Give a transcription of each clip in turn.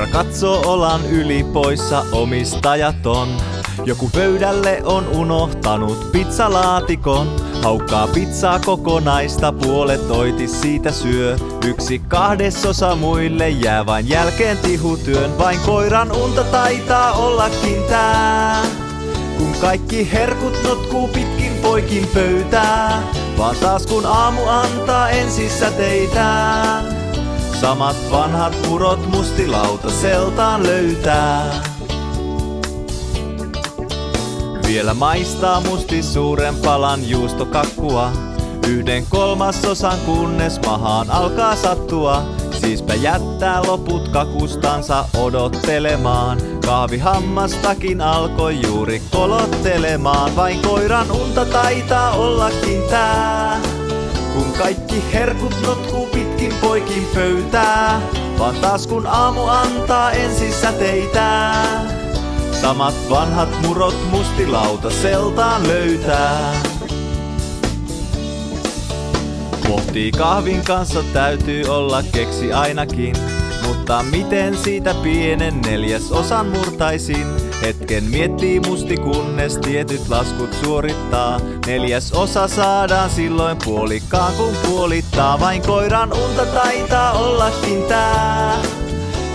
Koira katsoo olan yli poissa omistajaton. Joku pöydälle on unohtanut pizzalaatikon. Haukkaa pizzaa kokonaista, puolet oiti siitä syö. Yksi kahdesosa muille jää vain jälkeen tihutyön. Vain koiran unta taitaa ollakin tää. Kun kaikki herkut notkuu pitkin poikin pöytää. Vaan taas kun aamu antaa ensissä teitään. Samat vanhat purot mustilauta seltaan löytää. Vielä maistaa musti suuren palan juustokakkua. Yhden kolmasosan kunnes mahaan alkaa sattua. Siispä jättää loput kakustansa odottelemaan. Kahvihammastakin alkoi juuri kolottelemaan. Vain koiran unta taitaa ollakin tää. Kaikki herkut notkuu pitkin poikin pöytää. Vaan taas kun aamu antaa ensissä teitään. Samat vanhat murot mustilauta seltaan löytää. Pohtii kahvin kanssa täytyy olla keksi ainakin. Mutta miten siitä pienen neljäs osan murtaisin? Hetken miettii musti kunnes tietyt laskut suorittaa. Neljäs osa saadaan silloin puolikkaan kun puolittaa. Vain koiran unta taitaa ollakin tää.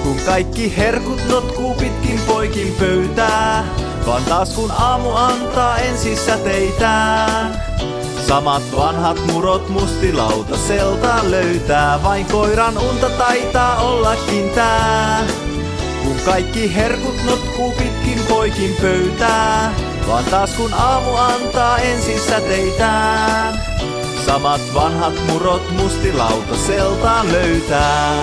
Kun kaikki herkut notkuu pitkin poikin pöytää. Vaan taas kun aamu antaa ensissä teitään. Samat vanhat murot mustilauta seltaan löytää. Vain koiran unta taitaa ollakin tää. Kun kaikki herkut notkuu pitkin poikin pöytää. Vaan taas kun aamu antaa ensissä teitään. Samat vanhat murot mustilauta seltaan löytää.